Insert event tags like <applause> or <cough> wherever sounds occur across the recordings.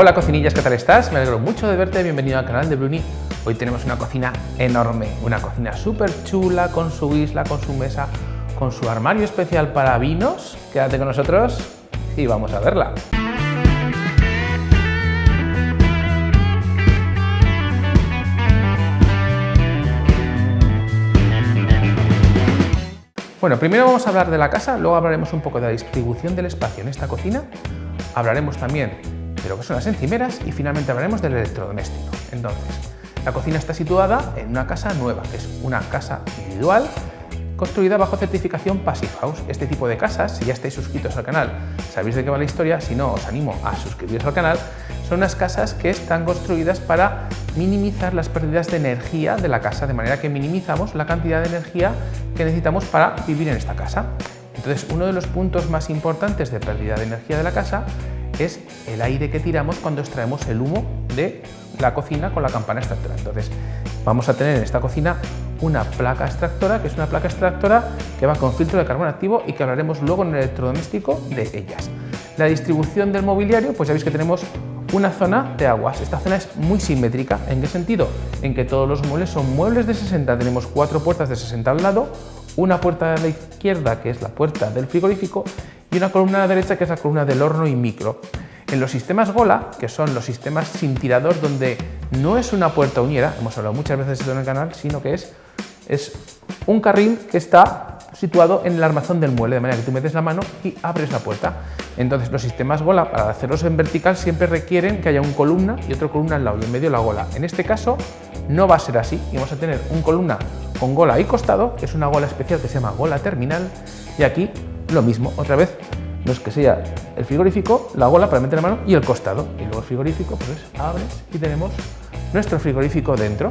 Hola cocinillas, ¿qué tal estás? Me alegro mucho de verte, bienvenido al canal de Bruni. Hoy tenemos una cocina enorme, una cocina súper chula, con su isla, con su mesa, con su armario especial para vinos. Quédate con nosotros y vamos a verla. Bueno, primero vamos a hablar de la casa, luego hablaremos un poco de la distribución del espacio en esta cocina, hablaremos también de lo que son las encimeras y finalmente hablaremos del electrodoméstico. Entonces, la cocina está situada en una casa nueva, que es una casa individual construida bajo certificación Passive House. Este tipo de casas, si ya estáis suscritos al canal, sabéis de qué va la historia, si no, os animo a suscribiros al canal, son unas casas que están construidas para minimizar las pérdidas de energía de la casa, de manera que minimizamos la cantidad de energía que necesitamos para vivir en esta casa. Entonces, uno de los puntos más importantes de pérdida de energía de la casa es el aire que tiramos cuando extraemos el humo de la cocina con la campana extractora. Entonces, vamos a tener en esta cocina una placa extractora, que es una placa extractora que va con filtro de carbón activo y que hablaremos luego en el electrodoméstico de ellas. La distribución del mobiliario, pues ya veis que tenemos una zona de aguas. Esta zona es muy simétrica. ¿En qué sentido? En que todos los muebles son muebles de 60. Tenemos cuatro puertas de 60 al lado, una puerta a la izquierda, que es la puerta del frigorífico, y una columna a la derecha, que es la columna del horno y micro. En los sistemas Gola, que son los sistemas sin tirador, donde no es una puerta uniera, hemos hablado muchas veces de esto en el canal, sino que es, es un carril que está situado en el armazón del mueble, de manera que tú metes la mano y abres la puerta. Entonces los sistemas gola, para hacerlos en vertical, siempre requieren que haya un columna y otra columna al lado y en medio la gola. En este caso no va a ser así y vamos a tener un columna con gola y costado, que es una gola especial que se llama gola terminal, y aquí lo mismo, otra vez, no es que sea el frigorífico, la gola para meter la mano y el costado. Y luego el frigorífico, pues abres y tenemos nuestro frigorífico dentro.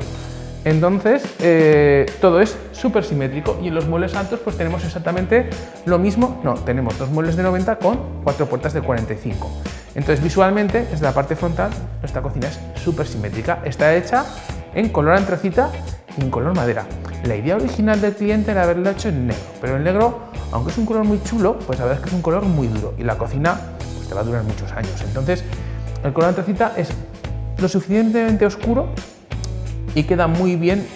Entonces, eh, todo es súper simétrico y en los muebles altos pues tenemos exactamente lo mismo. No, tenemos dos muebles de 90 con cuatro puertas de 45. Entonces, visualmente, desde la parte frontal, nuestra cocina es súper simétrica. Está hecha en color antracita y en color madera. La idea original del cliente era haberlo hecho en negro, pero el negro, aunque es un color muy chulo, pues la verdad es que es un color muy duro y la cocina pues, te va a durar muchos años. Entonces, el color antracita es lo suficientemente oscuro y queda muy bien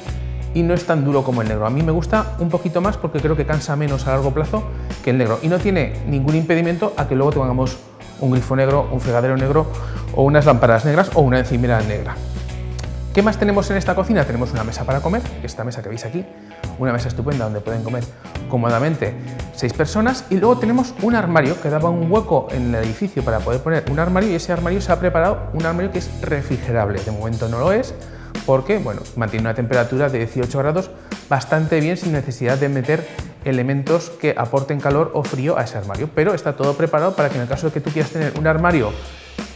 y no es tan duro como el negro. A mí me gusta un poquito más porque creo que cansa menos a largo plazo que el negro y no tiene ningún impedimento a que luego tengamos un grifo negro, un fregadero negro o unas lámparas negras o una encimera negra. ¿Qué más tenemos en esta cocina? Tenemos una mesa para comer, esta mesa que veis aquí, una mesa estupenda donde pueden comer cómodamente seis personas. Y luego tenemos un armario que daba un hueco en el edificio para poder poner un armario y ese armario se ha preparado un armario que es refrigerable, de momento no lo es, porque bueno, mantiene una temperatura de 18 grados bastante bien sin necesidad de meter elementos que aporten calor o frío a ese armario, pero está todo preparado para que en el caso de que tú quieras tener un armario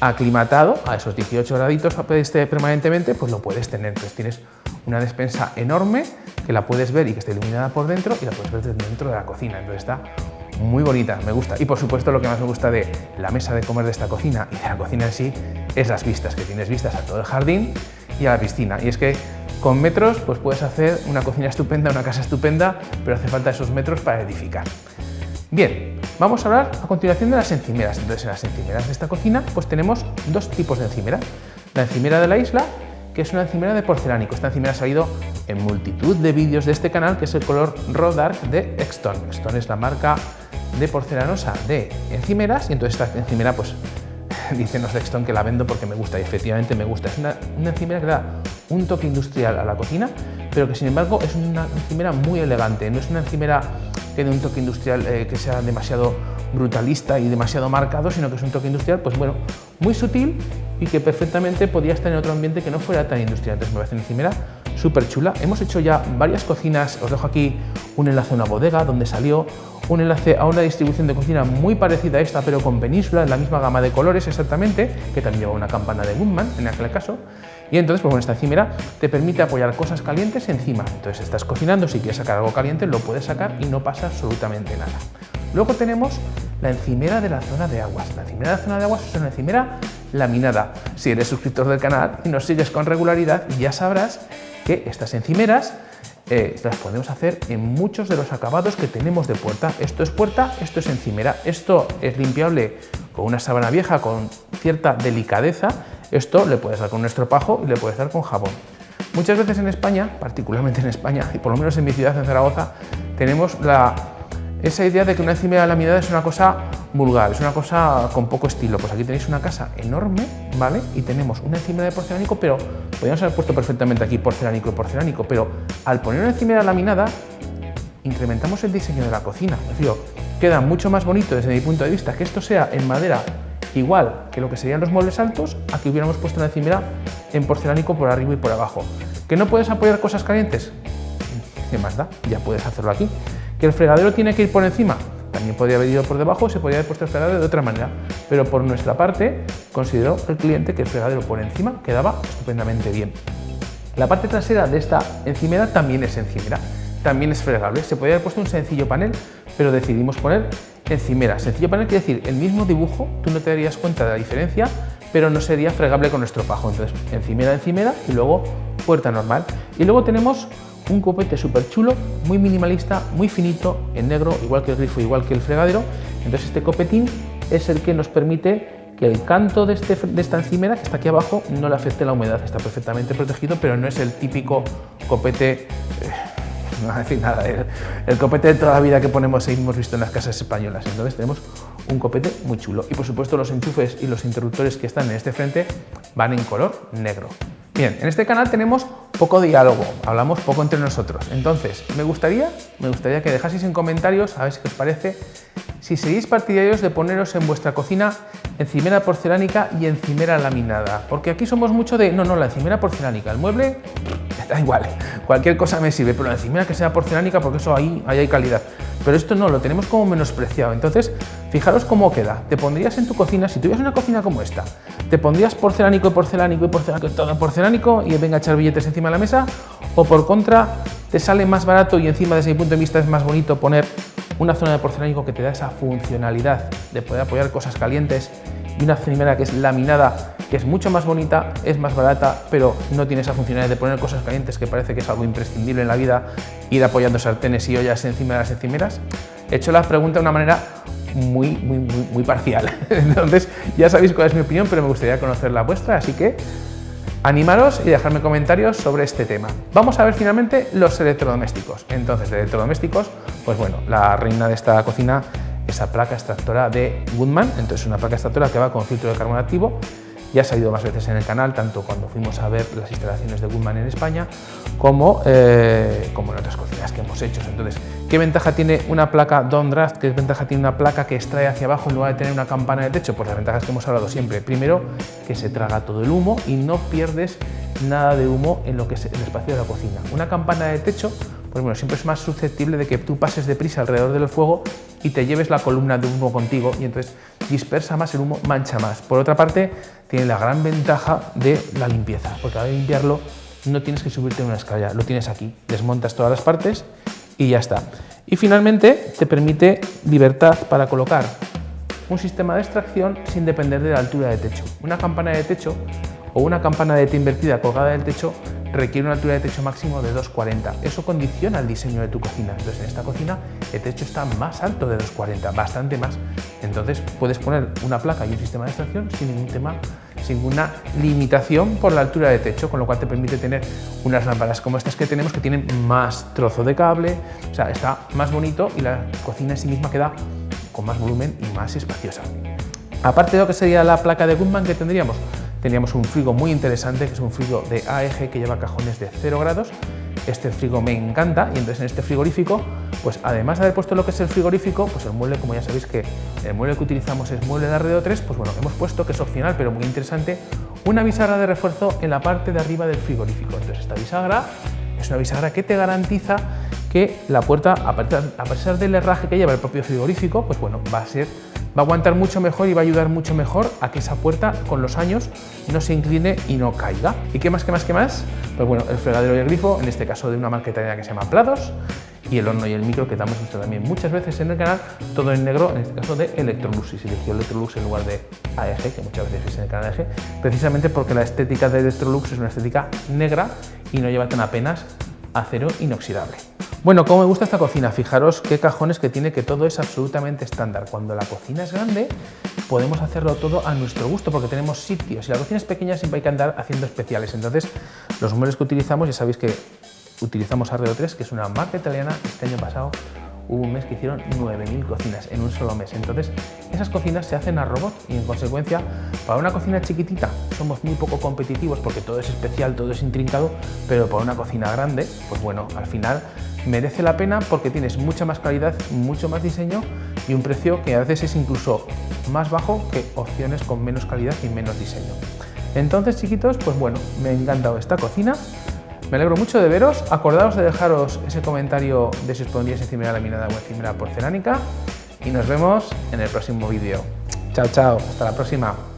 aclimatado a esos 18 graditos este, permanentemente, pues lo puedes tener. Entonces tienes una despensa enorme que la puedes ver y que está iluminada por dentro y la puedes ver dentro de la cocina. Entonces está muy bonita, me gusta. Y por supuesto lo que más me gusta de la mesa de comer de esta cocina y de la cocina en sí es las vistas, que tienes vistas a todo el jardín y a la piscina. Y es que con metros pues puedes hacer una cocina estupenda, una casa estupenda, pero hace falta esos metros para edificar. Bien, vamos a hablar a continuación de las encimeras. Entonces en las encimeras de esta cocina pues tenemos dos tipos de encimera. La encimera de la isla, que es una encimera de porcelánico. Esta encimera ha salido en multitud de vídeos de este canal, que es el color Raw de Exton. Exton es la marca de porcelanosa de encimeras y entonces esta encimera pues <laughs> dice no Sexton que la vendo porque me gusta y efectivamente me gusta. Es una, encimera que da un toque industrial a la cocina, pero que sin embargo es una encimera muy elegante. No es una encimera que dé un toque industrial eh, que sea demasiado brutalista y demasiado marcado, sino que es un toque industrial, pues bueno, muy sutil y que perfectamente podía estar en otro ambiente que no fuera tan industrial. Entonces me parece una encimera súper chula. Hemos hecho ya varias cocinas, os dejo aquí un enlace a una bodega donde salió, un enlace a una distribución de cocina muy parecida a esta, pero con península, en la misma gama de colores exactamente, que también lleva una campana de Goodman en aquel caso. Y entonces, pues bueno, esta encimera te permite apoyar cosas calientes encima. Entonces estás cocinando, si quieres sacar algo caliente, lo puedes sacar y no pasa absolutamente nada. Luego tenemos la encimera de la zona de aguas. La encimera de la zona de aguas es una encimera laminada. Si eres suscriptor del canal y nos sigues con regularidad, ya sabrás que estas encimeras eh, las podemos hacer en muchos de los acabados que tenemos de puerta. Esto es puerta, esto es encimera, esto es limpiable con una sábana vieja con cierta delicadeza, esto le puedes dar con un estropajo y le puedes dar con jabón. Muchas veces en España, particularmente en España, y por lo menos en mi ciudad, en Zaragoza, tenemos la, esa idea de que una encimera laminada es una cosa vulgar, es una cosa con poco estilo. Pues aquí tenéis una casa enorme, ¿vale? Y tenemos una encimera de porcelánico, pero podríamos haber puesto perfectamente aquí porcelánico y porcelánico, pero al poner una encimera laminada, incrementamos el diseño de la cocina. Es decir, queda mucho más bonito desde mi punto de vista que esto sea en madera igual que lo que serían los muebles altos, aquí hubiéramos puesto una encimera en porcelánico por arriba y por abajo. ¿Que no puedes apoyar cosas calientes? ¿Qué más da? Ya puedes hacerlo aquí. ¿Que el fregadero tiene que ir por encima? También podría haber ido por debajo, se podría haber puesto el fregadero de otra manera. Pero por nuestra parte, consideró el cliente que el fregadero por encima quedaba estupendamente bien. La parte trasera de esta encimera también es encimera, también es fregable. Se podría haber puesto un sencillo panel, pero decidimos poner encimera. Sencillo panel quiere decir el mismo dibujo, tú no te darías cuenta de la diferencia, pero no sería fregable con nuestro pajo. Entonces, encimera, encimera y luego puerta normal. Y luego tenemos un copete súper chulo, muy minimalista, muy finito, en negro, igual que el grifo, igual que el fregadero. Entonces este copetín es el que nos permite que el canto de, este, de esta encimera, que está aquí abajo, no le afecte la humedad. Está perfectamente protegido, pero no es el típico copete... Eh, <laughs> no voy a decir nada, el, copete de toda la vida que ponemos y hemos visto en las casas españolas. Entonces tenemos un copete muy chulo. Y por supuesto los enchufes y los interruptores que están en este frente van en color negro. Bien, en este canal tenemos poco diálogo, hablamos poco entre nosotros. Entonces, me gustaría, me gustaría que dejaseis en comentarios, a ver si os parece, si seréis partidarios de poneros en vuestra cocina encimera porcelánica y encimera laminada. Porque aquí somos mucho de, no, no, la encimera porcelánica, el mueble <laughs> da igual, cualquier cosa me sirve, pero la encimera que sea porcelánica porque eso ahí, ahí hay calidad. Pero esto no, lo tenemos como menospreciado. Entonces, fijaros cómo queda. Te pondrías en tu cocina, si tuvieras una cocina como esta, te pondrías porcelánico y porcelánico y porcelánico, todo porcelánico y venga a echar billetes encima de la mesa, o por contra, te sale más barato y encima desde mi punto de vista es más bonito poner una zona de porcelánico que te da esa funcionalidad de poder apoyar cosas calientes y una encimera que es laminada, que es mucho más bonita, es más barata, pero no tiene esa funcionalidad de poner cosas calientes que parece que es algo imprescindible en la vida, ir apoyando sartenes y ollas encima de las encimeras. He hecho la pregunta de una manera muy, muy, muy, muy parcial. <laughs> Entonces, ya sabéis cuál es mi opinión, pero me gustaría conocer la vuestra, así que animaros y dejarme comentarios sobre este tema. Vamos a ver finalmente los electrodomésticos. Entonces, de electrodomésticos, pues bueno, la reina de esta cocina esa placa extractora de Goodman, entonces una placa extractora que va con filtro de carbono activo, ya ha salido más veces en el canal, tanto cuando fuimos a ver las instalaciones de Goodman en España, como, eh, como en otras cocinas que hemos hecho. Entonces, ¿qué ventaja tiene una placa Don Draft? ¿Qué ventaja tiene una placa que extrae hacia abajo en lugar de tener una campana de techo? Pues las ventajas que hemos hablado siempre. Primero, que se traga todo el humo y no pierdes nada de humo en lo que es el espacio de la cocina. Una campana de techo, pues bueno, siempre es más susceptible de que tú pases deprisa alrededor del fuego y te lleves la columna de humo contigo y entonces dispersa más el humo, mancha más. Por otra parte, tiene la gran ventaja de la limpieza, porque al limpiarlo no tienes que subirte una escalera, lo tienes aquí, desmontas todas las partes y ya está. Y finalmente te permite libertad para colocar un sistema de extracción sin depender de la altura de techo. Una campana de techo o una campana de T invertida colgada del techo requiere una altura de techo máximo de 2,40. Eso condiciona el diseño de tu cocina. Entonces, en esta cocina el techo está más alto de 2,40, bastante más. Entonces, puedes poner una placa y un sistema de extracción sin ningún tema, sin ninguna limitación por la altura de techo, con lo cual te permite tener unas lámparas como estas que tenemos que tienen más trozo de cable, o sea, está más bonito y la cocina en sí misma queda con más volumen y más espaciosa. Aparte de lo que sería la placa de Goodman que tendríamos, Teníamos un frigo muy interesante, que es un frigo de AEG que lleva cajones de 0 grados. Este frigo me encanta y entonces en este frigorífico, pues además de haber puesto lo que es el frigorífico, pues el mueble, como ya sabéis que el mueble que utilizamos es mueble de Arredo 3, pues bueno, hemos puesto, que es opcional pero muy interesante, una bisagra de refuerzo en la parte de arriba del frigorífico. Entonces esta bisagra es una bisagra que te garantiza que la puerta, a pesar del herraje que lleva el propio frigorífico, pues bueno, va a ser va a aguantar mucho mejor y va a ayudar mucho mejor a que esa puerta con los años no se incline y no caiga. ¿Y qué más, qué más, qué más? Pues bueno, el fregadero y el grifo, en este caso de una marca italiana que se llama Plados, y el horno y el micro que hemos visto también muchas veces en el canal, todo en negro, en este caso de Electrolux, y se eligió Electrolux en lugar de AEG, que muchas veces veis en el canal AEG, precisamente porque la estética de Electrolux es una estética negra y no lleva tan apenas acero inoxidable. Bueno, ¿cómo me gusta esta cocina? Fijaros qué cajones que tiene, que todo es absolutamente estándar. Cuando la cocina es grande, podemos hacerlo todo a nuestro gusto, porque tenemos sitios. Si la cocina es pequeña, siempre hay que andar haciendo especiales. Entonces, los muebles que utilizamos, ya sabéis que utilizamos Arreo 3, que es una marca italiana, este año pasado hubo un mes que hicieron 9.000 cocinas en un solo mes. Entonces, esas cocinas se hacen a robot y en consecuencia, para una cocina chiquitita somos muy poco competitivos porque todo es especial, todo es intrincado, pero para una cocina grande, pues bueno, al final merece la pena porque tienes mucha más calidad, mucho más diseño y un precio que a veces es incluso más bajo que opciones con menos calidad y menos diseño. Entonces, chiquitos, pues bueno, me ha encantado esta cocina. Me alegro mucho de veros. Acordaos de dejaros ese comentario de si os pondríais encimera laminada o encimera porcelánica. Y nos vemos en el próximo vídeo. Chao, chao. Hasta la próxima.